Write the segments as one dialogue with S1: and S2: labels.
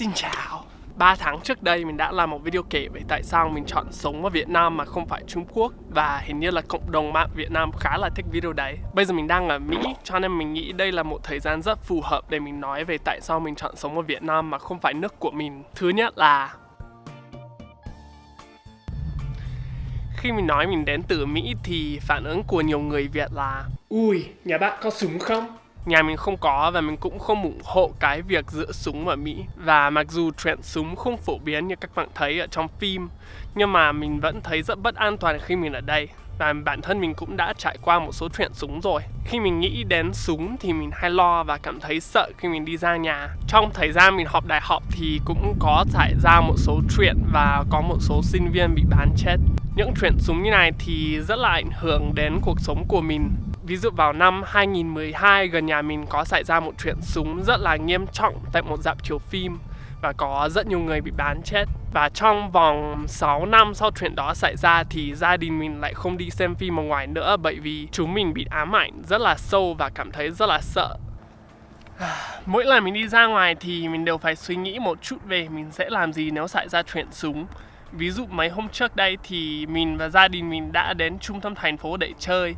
S1: Xin chào. 3 tháng trước đây mình đã làm một video kể về tại sao mình chọn sống ở Việt Nam mà không phải Trung Quốc. Và hình như là cộng đồng mạng Việt Nam khá là thích video đấy. Bây giờ mình đang ở Mỹ cho nên mình nghĩ đây là một thời gian rất phù hợp để mình nói về tại sao mình chọn sống ở Việt Nam mà không phải nước của mình. Thứ nhất là khi mình nói mình đến từ Mỹ thì phản ứng của nhiều người Việt là Ui, nhà bạn có súng không? Nhà mình không có và mình cũng không ủng hộ cái việc giữ súng ở Mỹ. Và mặc dù chuyện súng không phổ biến như các bạn thấy ở trong phim, Nhưng mà mình vẫn thấy rất bất an toàn khi mình ở đây. Và bản thân mình cũng đã trải qua một số chuyện súng rồi. Khi mình nghĩ đến súng thì mình hay lo và cảm thấy sợ khi mình đi ra nhà. Trong thời gian mình học đại học thì cũng có xảy ra một số chuyện và có một số sinh viên bị bán chết. Những chuyện súng như này thì rất là ảnh hưởng đến cuộc sống của mình. Ví dụ vào năm 2012 gần nhà mình có xảy ra một chuyện súng rất là nghiêm trọng tại một dạp chiếu phim và có rất nhiều người bị bán chết. Và trong vòng 6 năm sau chuyện đó xảy ra thì gia đình mình lại không đi xem phim ở ngoài nữa bởi vì chúng mình bị ám ảnh rất là sâu và cảm thấy rất là sợ. Mỗi lần mình đi ra ngoài thì mình đều phải suy nghĩ một chút về mình sẽ làm gì nếu xảy ra chuyện súng. Ví dụ mấy hôm trước đây thì mình và gia đình mình đã đến trung tâm thành phố để chơi.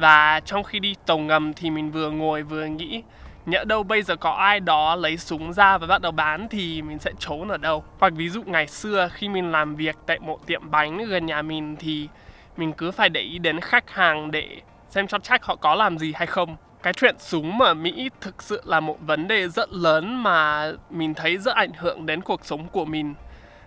S1: Và trong khi đi tàu ngầm thì mình vừa ngồi vừa nghĩ, Nhỡ đâu bây giờ có ai đó lấy súng ra và bắt đầu bán thì mình sẽ trốn ở đâu? Hoặc ví dụ ngày xưa khi mình làm việc tại một tiệm bánh gần nhà mình thì mình cứ phải để ý đến khách hàng để xem cho chắc họ có làm gì hay không. Cái chuyện súng ở Mỹ thực sự là một vấn đề rất lớn mà mình thấy rất ảnh hưởng đến cuộc sống của mình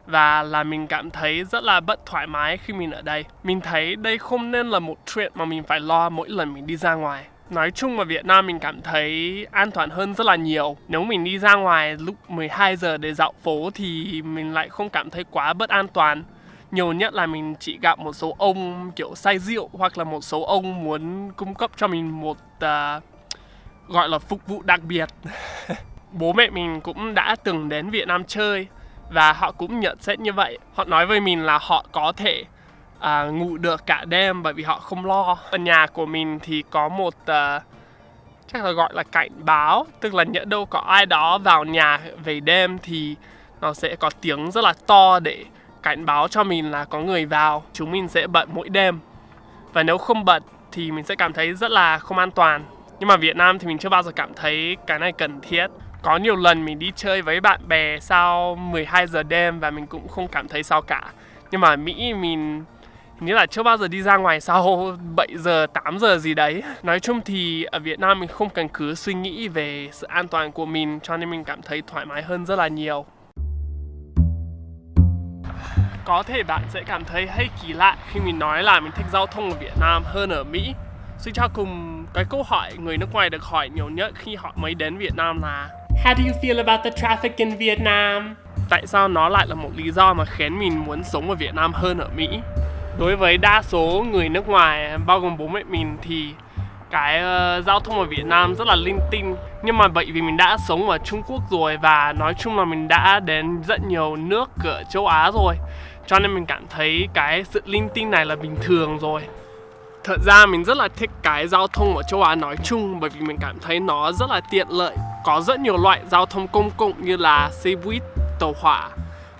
S1: và là mình cảm thấy rất là bất thoải mái khi mình ở đây. Mình thấy đây không nên là một chuyện mà mình phải lo mỗi lần mình đi ra ngoài. Nói chung ở Việt Nam mình cảm thấy an toàn hơn rất là nhiều. Nếu mình đi ra ngoài lúc 12 giờ để dạo phố thì mình lại không cảm thấy quá bất an toàn. Nhiều nhất là mình chỉ gặp một số ông kiểu say rượu hoặc là một số ông muốn cung cấp cho mình một uh, gọi là phục vụ đặc biệt. Bố mẹ mình cũng đã từng đến Việt Nam chơi và họ cũng nhận xét như vậy. Họ nói với mình là họ có thể à, ngủ được cả đêm bởi vì họ không lo. Ở nhà của mình thì có một uh, chắc là gọi là cảnh báo tức là nhỡ đâu có ai đó vào nhà về đêm thì nó sẽ có tiếng rất là to để cảnh báo cho mình là có người vào. Chúng mình sẽ bật mỗi đêm. Và nếu không bật thì mình sẽ cảm thấy rất là không an toàn. Nhưng mà Việt Nam thì mình chưa bao giờ cảm thấy cái này cần thiết có nhiều lần mình đi chơi với bạn bè sau 12 giờ đêm và mình cũng không cảm thấy sao cả. Nhưng mà Mỹ mình Nghĩa là chưa bao giờ đi ra ngoài sau 7 giờ, 8 giờ gì đấy. Nói chung thì ở Việt Nam mình không cần cứ suy nghĩ về sự an toàn của mình Cho nên mình cảm thấy thoải mái hơn rất là nhiều. Có thể bạn sẽ cảm thấy hay kỳ lạ khi mình nói là mình thích giao thông ở Việt Nam hơn ở Mỹ. Suy cho cùng cái câu hỏi người nước ngoài được hỏi nhiều nhất khi họ mới đến Việt Nam là How do you feel about the traffic in Vietnam? Tại sao nó lại là một lý do mà khiến mình muốn sống ở Việt Nam hơn ở Mỹ? đối với đa số người nước ngoài bao gồm bố mẹ mình thì cái uh, giao thông ở Việt Nam rất là linh tinh nhưng mà bởi vì mình đã sống ở Trung Quốc rồi và nói chung là mình đã đến rất nhiều nước ở châu Á rồi cho nên mình cảm thấy cái sự linh tinh này là bình thường rồi Thật ra mình rất là thích cái giao thông ở châu Á nói chung bởi vì mình cảm thấy nó rất là tiện lợi có rất nhiều loại giao thông công cộng như là xe buýt, tàu hỏa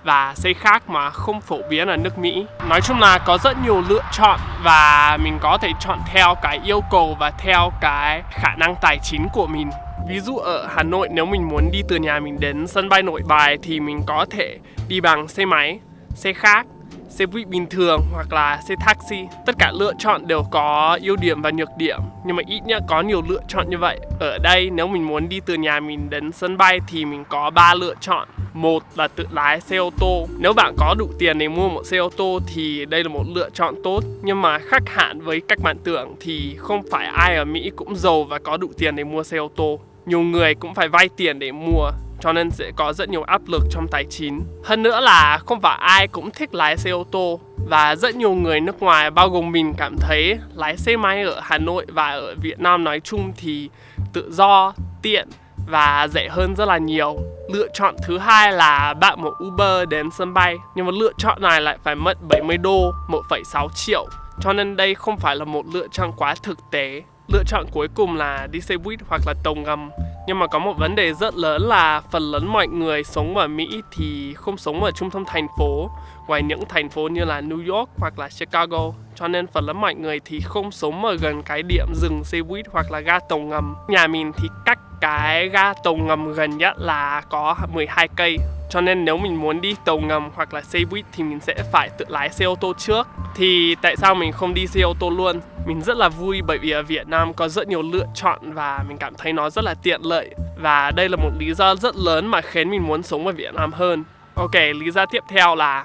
S1: và xe khác mà không phổ biến ở nước Mỹ. Nói chung là có rất nhiều lựa chọn và mình có thể chọn theo cái yêu cầu và theo cái khả năng tài chính của mình. Ví dụ ở Hà Nội nếu mình muốn đi từ nhà mình đến sân bay Nội Bài thì mình có thể đi bằng xe máy, xe khác xe buýt bình thường hoặc là xe taxi. Tất cả lựa chọn đều có ưu điểm và nhược điểm, nhưng mà ít nhất có nhiều lựa chọn như vậy. Ở đây, nếu mình muốn đi từ nhà mình đến sân bay thì mình có ba lựa chọn. Một là tự lái xe ô tô. Nếu bạn có đủ tiền để mua một xe ô tô thì đây là một lựa chọn tốt, nhưng mà khác hẳn với cách bạn tưởng thì không phải ai ở Mỹ cũng giàu và có đủ tiền để mua xe ô tô. Nhiều người cũng phải vay tiền để mua cho nên sẽ có rất nhiều áp lực trong tài chính. Hơn nữa là không phải ai cũng thích lái xe ô tô và rất nhiều người nước ngoài bao gồm mình cảm thấy lái xe máy ở Hà Nội và ở Việt Nam nói chung thì tự do, tiện và rẻ hơn rất là nhiều. Lựa chọn thứ hai là bạn một Uber đến sân bay nhưng mà lựa chọn này lại phải mất 70 đô, 1,6 triệu cho nên đây không phải là một lựa chọn quá thực tế lựa chọn cuối cùng là đi xe buýt hoặc là tàu ngầm. Nhưng mà có một vấn đề rất lớn là phần lớn mọi người sống ở Mỹ thì không sống ở trung tâm thành phố, ngoài những thành phố như là New York hoặc là Chicago. Cho nên phần lớn mọi người thì không sống ở gần cái điểm dừng xe buýt hoặc là ga tàu ngầm. Nhà mình thì cách cái ga tàu ngầm gần nhất là có 12 cây. Cho nên nếu mình muốn đi tàu ngầm hoặc là xe buýt thì mình sẽ phải tự lái xe ô tô trước. Thì tại sao mình không đi xe ô tô luôn? Mình rất là vui bởi vì ở Việt Nam có rất nhiều lựa chọn và mình cảm thấy nó rất là tiện lợi. Và đây là một lý do rất lớn mà khiến mình muốn sống ở Việt Nam hơn. Ok, lý do tiếp theo là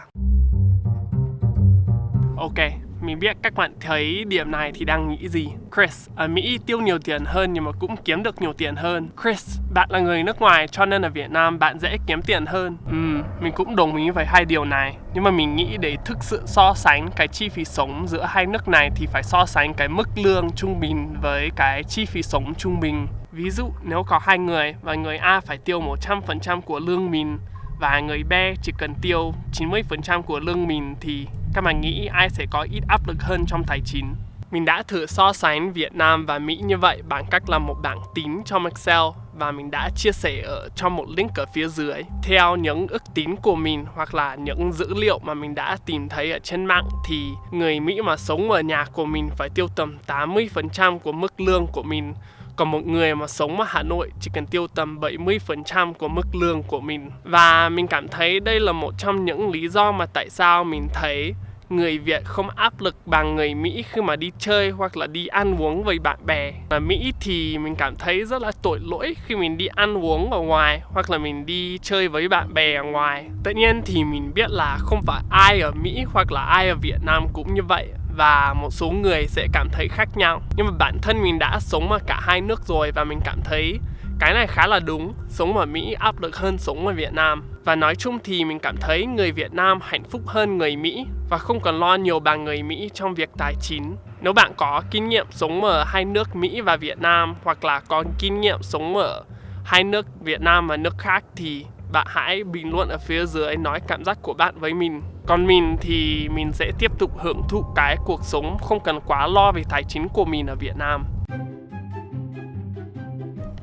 S1: ok mình biết các bạn thấy điểm này thì đang nghĩ gì. Chris, ở Mỹ tiêu nhiều tiền hơn nhưng mà cũng kiếm được nhiều tiền hơn. Chris, bạn là người nước ngoài cho nên ở Việt Nam bạn dễ kiếm tiền hơn. Ừm, mình cũng đồng ý với hai điều này. Nhưng mà mình nghĩ để thực sự so sánh cái chi phí sống giữa hai nước này thì phải so sánh cái mức lương trung bình với cái chi phí sống trung bình. Ví dụ nếu có hai người và người A phải tiêu 100% của lương mình và người B chỉ cần tiêu 90% của lương mình thì các bạn nghĩ ai sẽ có ít áp lực hơn trong tài chính? Mình đã thử so sánh Việt Nam và Mỹ như vậy bằng cách làm một bảng tính trong Excel và mình đã chia sẻ ở trong một link ở phía dưới. Theo những ước tính của mình hoặc là những dữ liệu mà mình đã tìm thấy ở trên mạng thì người Mỹ mà sống ở nhà của mình phải tiêu tầm 80% của mức lương của mình còn một người mà sống ở Hà Nội chỉ cần tiêu tầm 70% của mức lương của mình. Và mình cảm thấy đây là một trong những lý do mà tại sao mình thấy người Việt không áp lực bằng người Mỹ khi mà đi chơi hoặc là đi ăn uống với bạn bè. Ở Mỹ thì mình cảm thấy rất là tội lỗi khi mình đi ăn uống ở ngoài hoặc là mình đi chơi với bạn bè ở ngoài. Tất nhiên thì mình biết là không phải ai ở Mỹ hoặc là ai ở Việt Nam cũng như vậy và một số người sẽ cảm thấy khác nhau. Nhưng mà bản thân mình đã sống ở cả hai nước rồi và mình cảm thấy cái này khá là đúng, sống ở mỹ áp lực hơn sống ở việt nam. Và nói chung thì mình cảm thấy người việt nam hạnh phúc hơn người mỹ và không còn lo nhiều bằng người mỹ trong việc tài chính. Nếu bạn có kinh nghiệm sống ở hai nước mỹ và việt nam hoặc là có kinh nghiệm sống ở hai nước việt nam và nước khác thì bạn hãy bình luận ở phía dưới nói cảm giác của bạn với mình còn mình thì mình sẽ tiếp tục hưởng thụ cái cuộc sống không cần quá lo về tài chính của mình ở Việt Nam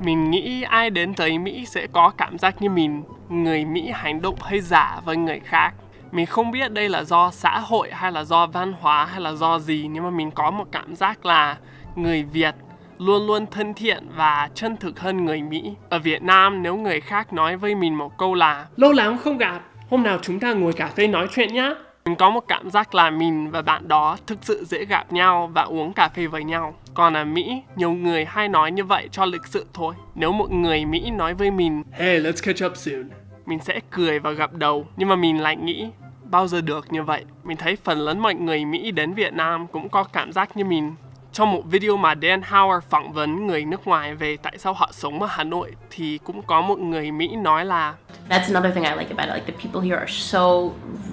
S1: mình nghĩ ai đến tới Mỹ sẽ có cảm giác như mình người Mỹ hành động hơi giả với người khác mình không biết đây là do xã hội hay là do văn hóa hay là do gì nhưng mà mình có một cảm giác là người Việt luôn luôn thân thiện và chân thực hơn người Mỹ. Ở Việt Nam nếu người khác nói với mình một câu là Lâu lắm không gặp, hôm nào chúng ta ngồi cà phê nói chuyện nhá. Mình có một cảm giác là mình và bạn đó thực sự dễ gặp nhau và uống cà phê với nhau. Còn ở Mỹ, nhiều người hay nói như vậy cho lịch sự thôi. Nếu một người Mỹ nói với mình Hey, let's catch up soon Mình sẽ cười và gặp đầu. Nhưng mà mình lại nghĩ bao giờ được như vậy. Mình thấy phần lớn mọi người Mỹ đến Việt Nam cũng có cảm giác như mình trong một video mà Dan Howard phỏng vấn người nước ngoài về tại sao họ sống ở Hà Nội thì cũng có một người Mỹ nói là
S2: That's another thing I like about it. Like the people here are so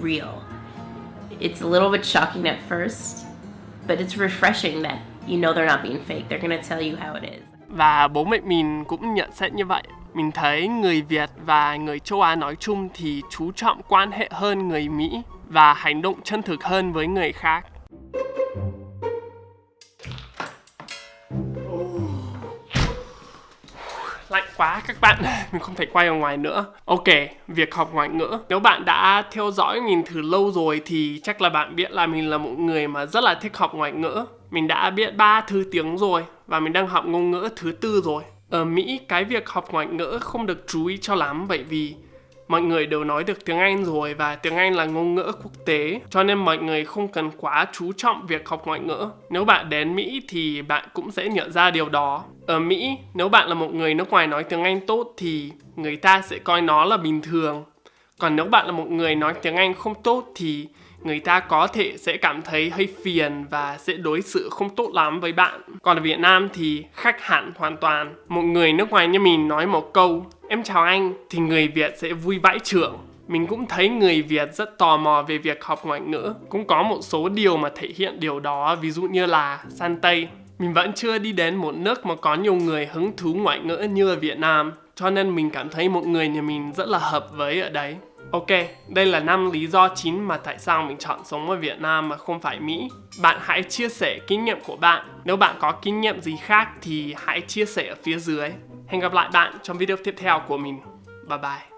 S2: real. It's a little bit shocking at first, but it's refreshing that you know they're not being fake. They're gonna tell you how it is.
S1: Và bố mẹ mình cũng nhận xét như vậy. Mình thấy người Việt và người châu Á nói chung thì chú trọng quan hệ hơn người Mỹ và hành động chân thực hơn với người khác. Lạnh quá các bạn. Mình không thể quay ở ngoài nữa. Ok, việc học ngoại ngữ. Nếu bạn đã theo dõi mình từ lâu rồi thì chắc là bạn biết là mình là một người mà rất là thích học ngoại ngữ. Mình đã biết ba thứ tiếng rồi và mình đang học ngôn ngữ thứ tư rồi. Ở mỹ, cái việc học ngoại ngữ không được chú ý cho lắm bởi vì mọi người đều nói được tiếng Anh rồi và tiếng Anh là ngôn ngữ quốc tế cho nên mọi người không cần quá chú trọng việc học ngoại ngữ. Nếu bạn đến Mỹ thì bạn cũng sẽ nhận ra điều đó. Ở Mỹ, nếu bạn là một người nước ngoài nói tiếng Anh tốt thì người ta sẽ coi nó là bình thường. Còn nếu bạn là một người nói tiếng Anh không tốt thì người ta có thể sẽ cảm thấy hơi phiền và sẽ đối xử không tốt lắm với bạn. Còn ở Việt Nam thì khác hẳn hoàn toàn. Một người nước ngoài như mình nói một câu Em chào anh, thì người Việt sẽ vui vãi trưởng. Mình cũng thấy người Việt rất tò mò về việc học ngoại ngữ. Cũng có một số điều mà thể hiện điều đó, ví dụ như là san Tây. Mình vẫn chưa đi đến một nước mà có nhiều người hứng thú ngoại ngữ như ở Việt Nam. Cho nên mình cảm thấy một người nhà mình rất là hợp với ở đấy. Ok, đây là năm lý do chính mà tại sao mình chọn sống ở Việt Nam mà không phải Mỹ. Bạn hãy chia sẻ kinh nghiệm của bạn. Nếu bạn có kinh nghiệm gì khác thì hãy chia sẻ ở phía dưới. Hẹn gặp lại bạn trong video tiếp theo của mình. Bye bye.